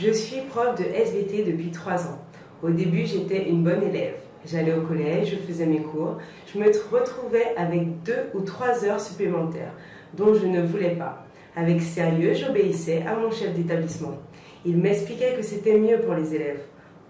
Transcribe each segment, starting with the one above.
Je suis prof de SVT depuis 3 ans. Au début, j'étais une bonne élève. J'allais au collège, je faisais mes cours. Je me retrouvais avec deux ou trois heures supplémentaires dont je ne voulais pas. Avec sérieux, j'obéissais à mon chef d'établissement. Il m'expliquait que c'était mieux pour les élèves.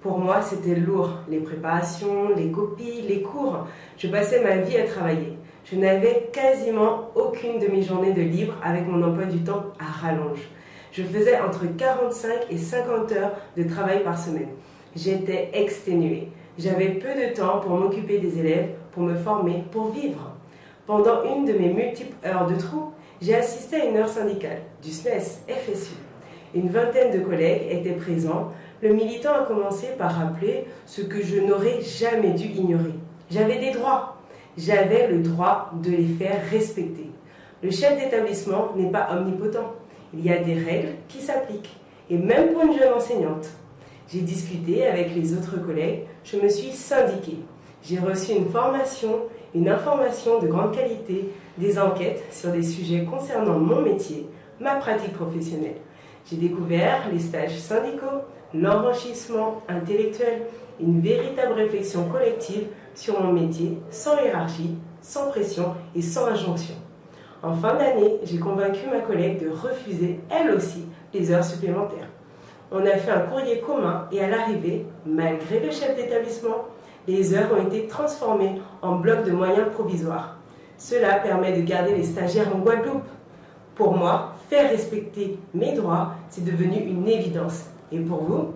Pour moi, c'était lourd. Les préparations, les copies, les cours. Je passais ma vie à travailler. Je n'avais quasiment aucune demi-journée de libre avec mon emploi du temps à rallonge. Je faisais entre 45 et 50 heures de travail par semaine. J'étais exténuée. J'avais peu de temps pour m'occuper des élèves, pour me former, pour vivre. Pendant une de mes multiples heures de trou, j'ai assisté à une heure syndicale du SNES FSU. Une vingtaine de collègues étaient présents. Le militant a commencé par rappeler ce que je n'aurais jamais dû ignorer. J'avais des droits. J'avais le droit de les faire respecter. Le chef d'établissement n'est pas omnipotent. Il y a des règles qui s'appliquent. Et même pour une jeune enseignante. J'ai discuté avec les autres collègues. Je me suis syndiquée. J'ai reçu une formation, une information de grande qualité, des enquêtes sur des sujets concernant mon métier, ma pratique professionnelle. J'ai découvert les stages syndicaux, l'enrichissement intellectuel, une véritable réflexion collective sur mon métier, sans hiérarchie, sans pression et sans injonction. En fin d'année, j'ai convaincu ma collègue de refuser, elle aussi, les heures supplémentaires. On a fait un courrier commun et à l'arrivée, malgré le chef d'établissement, les heures ont été transformées en blocs de moyens provisoires. Cela permet de garder les stagiaires en Guadeloupe. Pour moi, faire respecter mes droits, c'est devenu une évidence. Et pour vous?